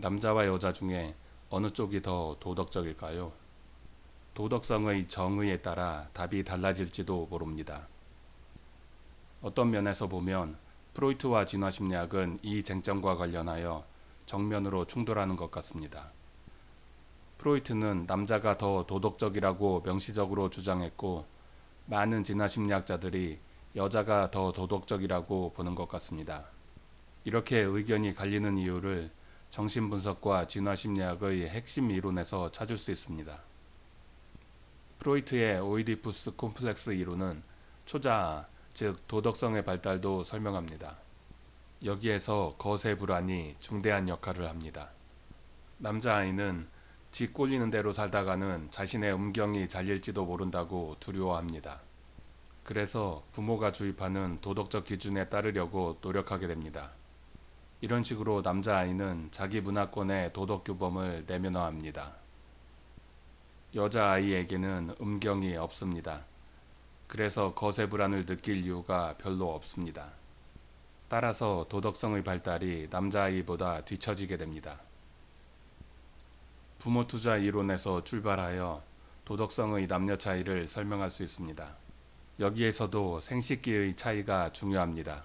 남자와 여자 중에 어느 쪽이 더 도덕적일까요? 도덕성의 정의에 따라 답이 달라질지도 모릅니다. 어떤 면에서 보면 프로이트와 진화심리학은 이 쟁점과 관련하여 정면으로 충돌하는 것 같습니다. 프로이트는 남자가 더 도덕적이라고 명시적으로 주장했고 많은 진화심리학자들이 여자가 더 도덕적이라고 보는 것 같습니다. 이렇게 의견이 갈리는 이유를 정신분석과 진화심리학의 핵심 이론에서 찾을 수 있습니다. 프로이트의 오이디푸스 콤플렉스 이론은 초자아, 즉 도덕성의 발달도 설명합니다. 여기에서 거세 불안이 중대한 역할을 합니다. 남자아이는 지 꼴리는 대로 살다가는 자신의 음경이 잘릴지도 모른다고 두려워합니다. 그래서 부모가 주입하는 도덕적 기준에 따르려고 노력하게 됩니다. 이런 식으로 남자아이는 자기 문화권의 도덕규범을 내면화합니다. 여자아이에게는 음경이 없습니다. 그래서 거세 불안을 느낄 이유가 별로 없습니다. 따라서 도덕성의 발달이 남자아이보다 뒤처지게 됩니다. 부모 투자 이론에서 출발하여 도덕성의 남녀 차이를 설명할 수 있습니다. 여기에서도 생식기의 차이가 중요합니다.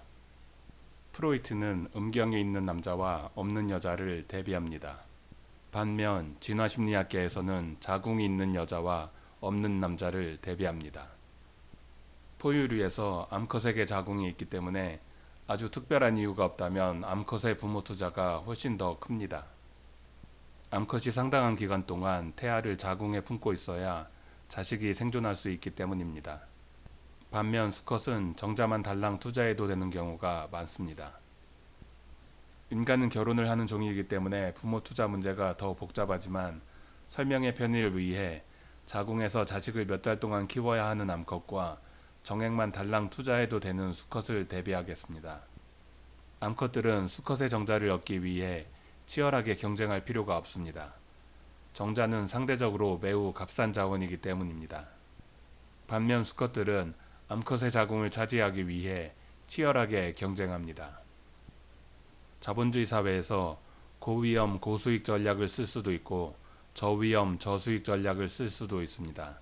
프로이트는 음경이 있는 남자와 없는 여자를 대비합니다. 반면 진화심리학계에서는 자궁이 있는 여자와 없는 남자를 대비합니다. 포유류에서 암컷에게 자궁이 있기 때문에 아주 특별한 이유가 없다면 암컷의 부모 투자가 훨씬 더 큽니다. 암컷이 상당한 기간 동안 태아를 자궁에 품고 있어야 자식이 생존할 수 있기 때문입니다. 반면 수컷은 정자만 달랑 투자해도 되는 경우가 많습니다. 인간은 결혼을 하는 종이기 때문에 부모 투자 문제가 더 복잡하지만 설명의 편의를 위해 자궁에서 자식을 몇 달 동안 키워야 하는 암컷과 정액만 달랑 투자해도 되는 수컷을 대비하겠습니다. 암컷들은 수컷의 정자를 얻기 위해 치열하게 경쟁할 필요가 없습니다. 정자는 상대적으로 매우 값싼 자원이기 때문입니다. 반면 수컷들은 암컷의 자궁을 차지하기 위해 치열하게 경쟁합니다. 자본주의 사회에서 고위험 고수익 전략을 쓸 수도 있고 저위험 저수익 전략을 쓸 수도 있습니다.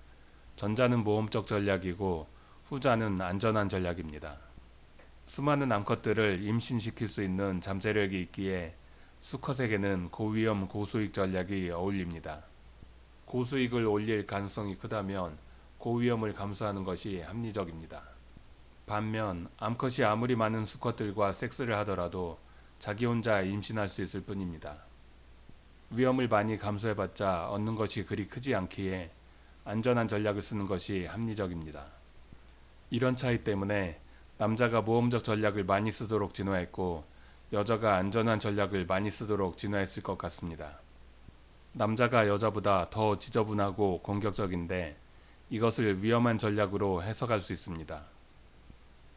전자는 모험적 전략이고 후자는 안전한 전략입니다. 수많은 암컷들을 임신시킬 수 있는 잠재력이 있기에 수컷에게는 고위험 고수익 전략이 어울립니다. 고수익을 올릴 가능성이 크다면 고위험을 감수하는 것이 합리적입니다. 반면 암컷이 아무리 많은 수컷들과 섹스를 하더라도 자기 혼자 임신할 수 있을 뿐입니다. 위험을 많이 감수해봤자 얻는 것이 그리 크지 않기에 안전한 전략을 쓰는 것이 합리적입니다. 이런 차이 때문에 남자가 모험적 전략을 많이 쓰도록 진화했고 여자가 안전한 전략을 많이 쓰도록 진화했을 것 같습니다. 남자가 여자보다 더 지저분하고 공격적인데 이것을 위험한 전략으로 해석할 수 있습니다.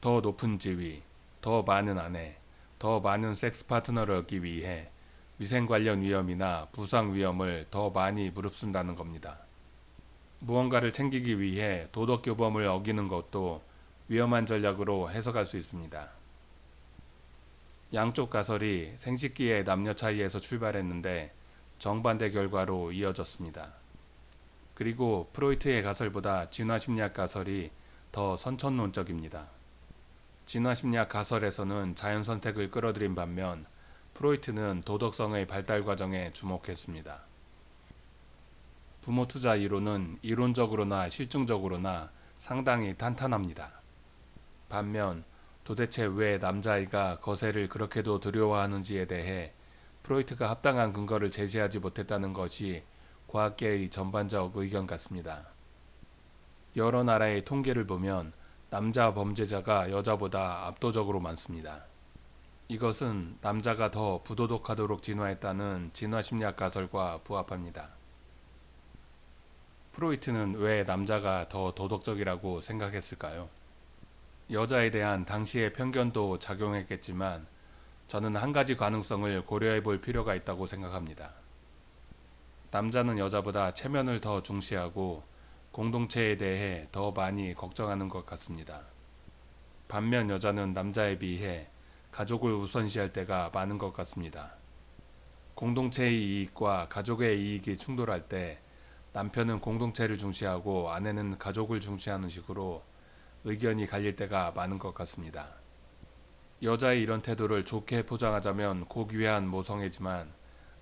더 높은 지위, 더 많은 아내, 더 많은 섹스 파트너를 얻기 위해 위생 관련 위험이나 부상 위험을 더 많이 무릅쓴다는 겁니다. 무언가를 챙기기 위해 도덕 교범을 어기는 것도 위험한 전략으로 해석할 수 있습니다. 양쪽 가설이 생식기의 남녀 차이에서 출발했는데 정반대 결과로 이어졌습니다. 그리고 프로이트의 가설보다 진화심리학 가설이 더 선천론적입니다. 진화심리학 가설에서는 자연선택을 끌어들인 반면 프로이트는 도덕성의 발달 과정에 주목했습니다. 부모 투자 이론은 이론적으로나 실증적으로나 상당히 탄탄합니다. 반면 도대체 왜 남자아이가 거세를 그렇게도 두려워하는지에 대해 프로이트가 합당한 근거를 제시하지 못했다는 것이 과학계의 전반적 의견 같습니다. 여러 나라의 통계를 보면 남자 범죄자가 여자보다 압도적으로 많습니다. 이것은 남자가 더 부도덕하도록 진화했다는 진화심리학 가설과 부합합니다. 프로이트는 왜 남자가 더 도덕적이라고 생각했을까요? 여자에 대한 당시의 편견도 작용했겠지만 저는 한 가지 가능성을 고려해 볼 필요가 있다고 생각합니다. 남자는 여자보다 체면을 더 중시하고 공동체에 대해 더 많이 걱정하는 것 같습니다. 반면 여자는 남자에 비해 가족을 우선시할 때가 많은 것 같습니다. 공동체의 이익과 가족의 이익이 충돌할 때 남편은 공동체를 중시하고 아내는 가족을 중시하는 식으로 의견이 갈릴 때가 많은 것 같습니다. 여자의 이런 태도를 좋게 포장하자면 고귀한 모성애지만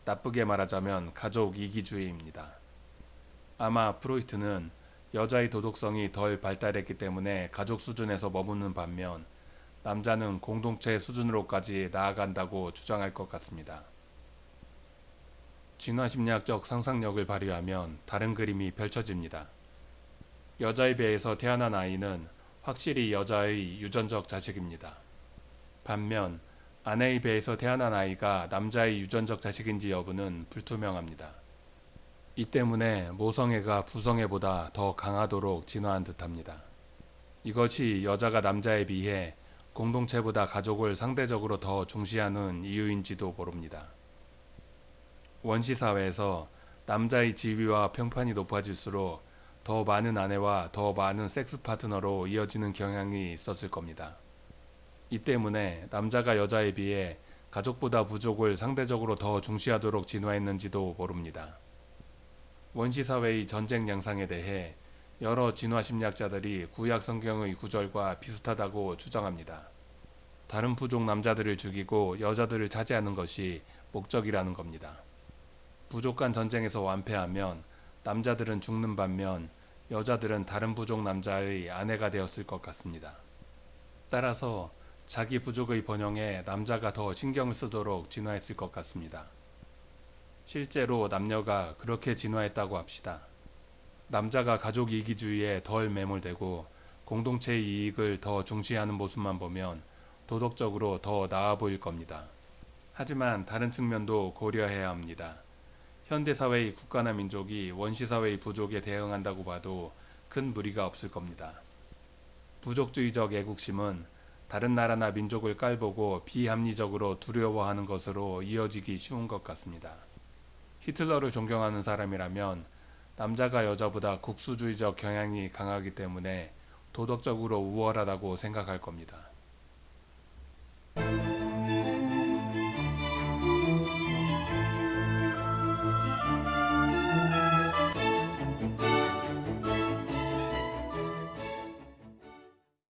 나쁘게 말하자면 가족 이기주의입니다. 아마 프로이트는 여자의 도덕성이 덜 발달했기 때문에 가족 수준에서 머무는 반면 남자는 공동체 수준으로까지 나아간다고 주장할 것 같습니다. 진화심리학적 상상력을 발휘하면 다른 그림이 펼쳐집니다. 여자에 비해서 태어난 아이는 확실히 여자의 유전적 자식입니다. 반면 아내에 비해서 태어난 아이가 남자의 유전적 자식인지 여부는 불투명합니다. 이 때문에 모성애가 부성애보다 더 강하도록 진화한 듯합니다. 이것이 여자가 남자에 비해 공동체보다 가족을 상대적으로 더 중시하는 이유인지도 모릅니다. 원시 사회에서 남자의 지위와 평판이 높아질수록 더 많은 아내와 더 많은 섹스 파트너로 이어지는 경향이 있었을 겁니다. 이 때문에 남자가 여자에 비해 가족보다 부족을 상대적으로 더 중시하도록 진화했는지도 모릅니다. 원시 사회의 전쟁 양상에 대해 여러 진화 심리학자들이 구약 성경의 구절과 비슷하다고 주장합니다. 다른 부족 남자들을 죽이고 여자들을 차지하는 것이 목적이라는 겁니다. 부족한 전쟁에서 완패하면 남자들은 죽는 반면 여자들은 다른 부족 남자의 아내가 되었을 것 같습니다. 따라서 자기 부족의 번영에 남자가 더 신경을 쓰도록 진화했을 것 같습니다. 실제로 남녀가 그렇게 진화했다고 합시다. 남자가 가족 이기주의에 덜 매몰되고 공동체의 이익을 더 중시하는 모습만 보면 도덕적으로 더 나아 보일 겁니다. 하지만 다른 측면도 고려해야 합니다. 현대사회의 국가나 민족이 원시사회의 부족에 대응한다고 봐도 큰 무리가 없을 겁니다. 부족주의적 애국심은 다른 나라나 민족을 깔보고 비합리적으로 두려워하는 것으로 이어지기 쉬운 것 같습니다. 히틀러를 존경하는 사람이라면 남자가 여자보다 국수주의적 경향이 강하기 때문에 도덕적으로 우월하다고 생각할 겁니다.